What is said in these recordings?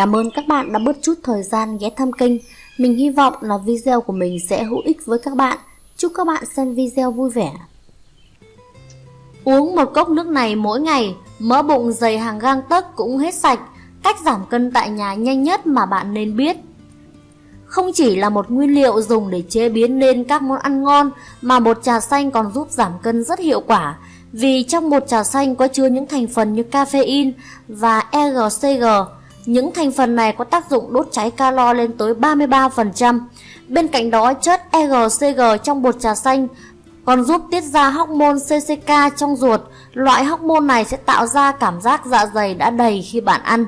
Cảm ơn các bạn đã bớt chút thời gian ghé thăm kênh. Mình hy vọng là video của mình sẽ hữu ích với các bạn. Chúc các bạn xem video vui vẻ. Uống một cốc nước này mỗi ngày, mỡ bụng dày hàng gang tấc cũng hết sạch. Cách giảm cân tại nhà nhanh nhất mà bạn nên biết. Không chỉ là một nguyên liệu dùng để chế biến nên các món ăn ngon mà bột trà xanh còn giúp giảm cân rất hiệu quả vì trong bột trà xanh có chứa những thành phần như caffeine và EGCG. Những thành phần này có tác dụng đốt cháy calo lên tới 33%. Bên cạnh đó, chất EGCG trong bột trà xanh còn giúp tiết ra hormone CCK trong ruột. Loại hormone này sẽ tạo ra cảm giác dạ dày đã đầy khi bạn ăn.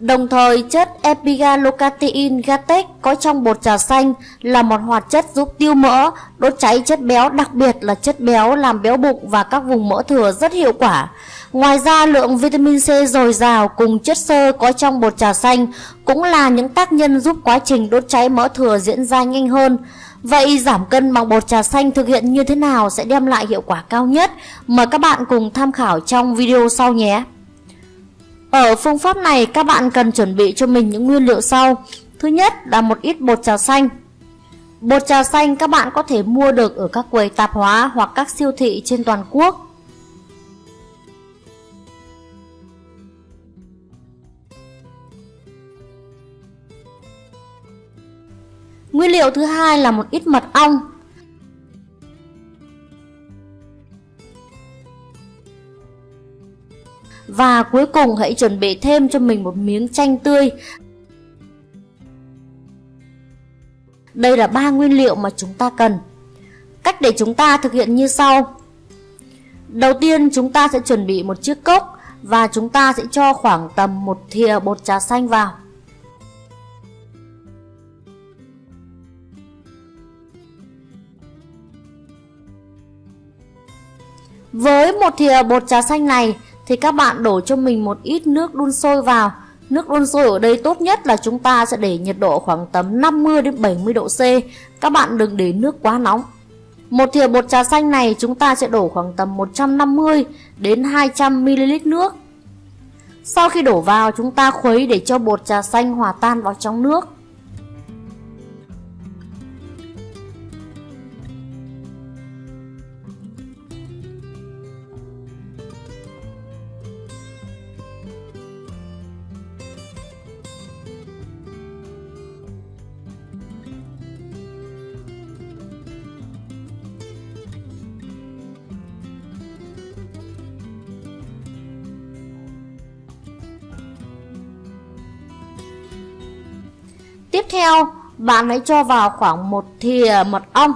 Đồng thời, chất epigallocatein Gatex có trong bột trà xanh là một hoạt chất giúp tiêu mỡ, đốt cháy chất béo, đặc biệt là chất béo làm béo bụng và các vùng mỡ thừa rất hiệu quả. Ngoài ra, lượng vitamin C dồi dào cùng chất xơ có trong bột trà xanh cũng là những tác nhân giúp quá trình đốt cháy mỡ thừa diễn ra nhanh hơn. Vậy giảm cân bằng bột trà xanh thực hiện như thế nào sẽ đem lại hiệu quả cao nhất? Mời các bạn cùng tham khảo trong video sau nhé! Ở phương pháp này, các bạn cần chuẩn bị cho mình những nguyên liệu sau. Thứ nhất là một ít bột trà xanh. Bột trà xanh các bạn có thể mua được ở các quầy tạp hóa hoặc các siêu thị trên toàn quốc. Nguyên liệu thứ hai là một ít mật ong. Và cuối cùng hãy chuẩn bị thêm cho mình một miếng chanh tươi. Đây là ba nguyên liệu mà chúng ta cần. Cách để chúng ta thực hiện như sau. Đầu tiên, chúng ta sẽ chuẩn bị một chiếc cốc và chúng ta sẽ cho khoảng tầm một thìa bột trà xanh vào. Với một thìa bột trà xanh này thì các bạn đổ cho mình một ít nước đun sôi vào. Nước đun sôi ở đây tốt nhất là chúng ta sẽ để nhiệt độ khoảng tầm 50 đến 70 độ C. Các bạn đừng để nước quá nóng. Một thìa bột trà xanh này chúng ta sẽ đổ khoảng tầm 150 đến 200 ml nước. Sau khi đổ vào, chúng ta khuấy để cho bột trà xanh hòa tan vào trong nước. Tiếp theo, bạn hãy cho vào khoảng một thìa mật ong.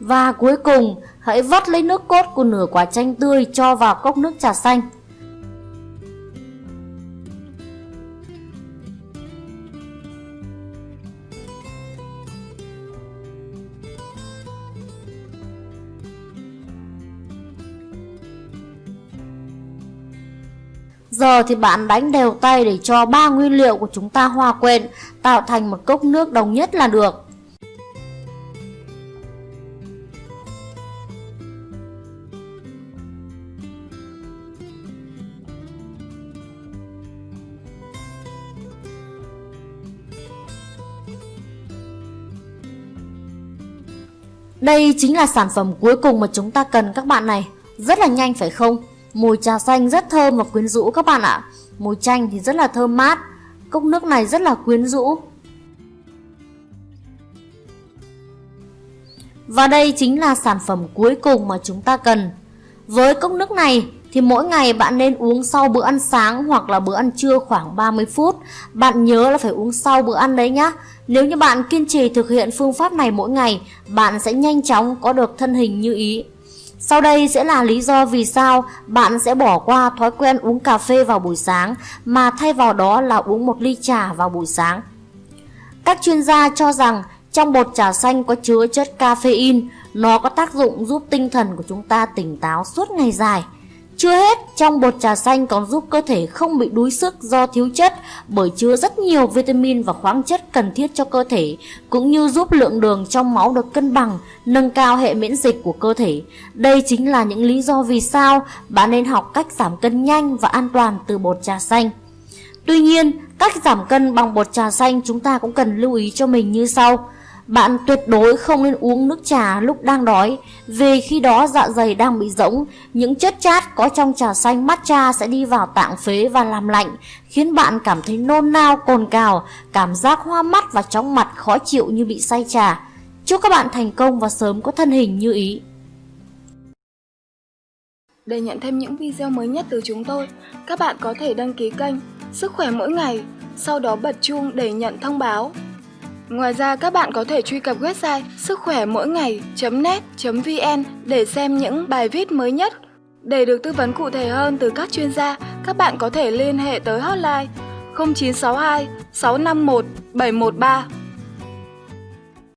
Và cuối cùng, hãy vắt lấy nước cốt của nửa quả chanh tươi cho vào cốc nước trà xanh. Giờ thì bạn đánh đều tay để cho ba nguyên liệu của chúng ta hòa quyện, tạo thành một cốc nước đồng nhất là được. Đây chính là sản phẩm cuối cùng mà chúng ta cần các bạn này. Rất là nhanh phải không? Mùi trà xanh rất thơm và quyến rũ các bạn ạ. Mùi chanh thì rất là thơm mát. Cốc nước này rất là quyến rũ. Và đây chính là sản phẩm cuối cùng mà chúng ta cần. Với cốc nước này thì mỗi ngày bạn nên uống sau bữa ăn sáng hoặc là bữa ăn trưa khoảng 30 phút. Bạn nhớ là phải uống sau bữa ăn đấy nhá. Nếu như bạn kiên trì thực hiện phương pháp này mỗi ngày, bạn sẽ nhanh chóng có được thân hình như ý. Sau đây sẽ là lý do vì sao bạn sẽ bỏ qua thói quen uống cà phê vào buổi sáng mà thay vào đó là uống một ly trà vào buổi sáng. Các chuyên gia cho rằng trong bột trà xanh có chứa chất caffeine, nó có tác dụng giúp tinh thần của chúng ta tỉnh táo suốt ngày dài. Chưa hết, trong bột trà xanh còn giúp cơ thể không bị đuối sức do thiếu chất bởi chứa rất nhiều vitamin và khoáng chất cần thiết cho cơ thể, cũng như giúp lượng đường trong máu được cân bằng, nâng cao hệ miễn dịch của cơ thể. Đây chính là những lý do vì sao bạn nên học cách giảm cân nhanh và an toàn từ bột trà xanh. Tuy nhiên, cách giảm cân bằng bột trà xanh chúng ta cũng cần lưu ý cho mình như sau. Bạn tuyệt đối không nên uống nước trà lúc đang đói, vì khi đó dạ dày đang bị rỗng, những chất chát có trong trà xanh matcha sẽ đi vào tạng phế và làm lạnh, khiến bạn cảm thấy nôn nao, cồn cào, cảm giác hoa mắt và chóng mặt khó chịu như bị say trà. Chúc các bạn thành công và sớm có thân hình như ý. Để nhận thêm những video mới nhất từ chúng tôi, các bạn có thể đăng ký kênh Sức khỏe mỗi ngày, sau đó bật chuông để nhận thông báo. Ngoài ra các bạn có thể truy cập website sức khỏe mỗi ngày.net.vn để xem những bài viết mới nhất. Để được tư vấn cụ thể hơn từ các chuyên gia, các bạn có thể liên hệ tới hotline 0962 651 713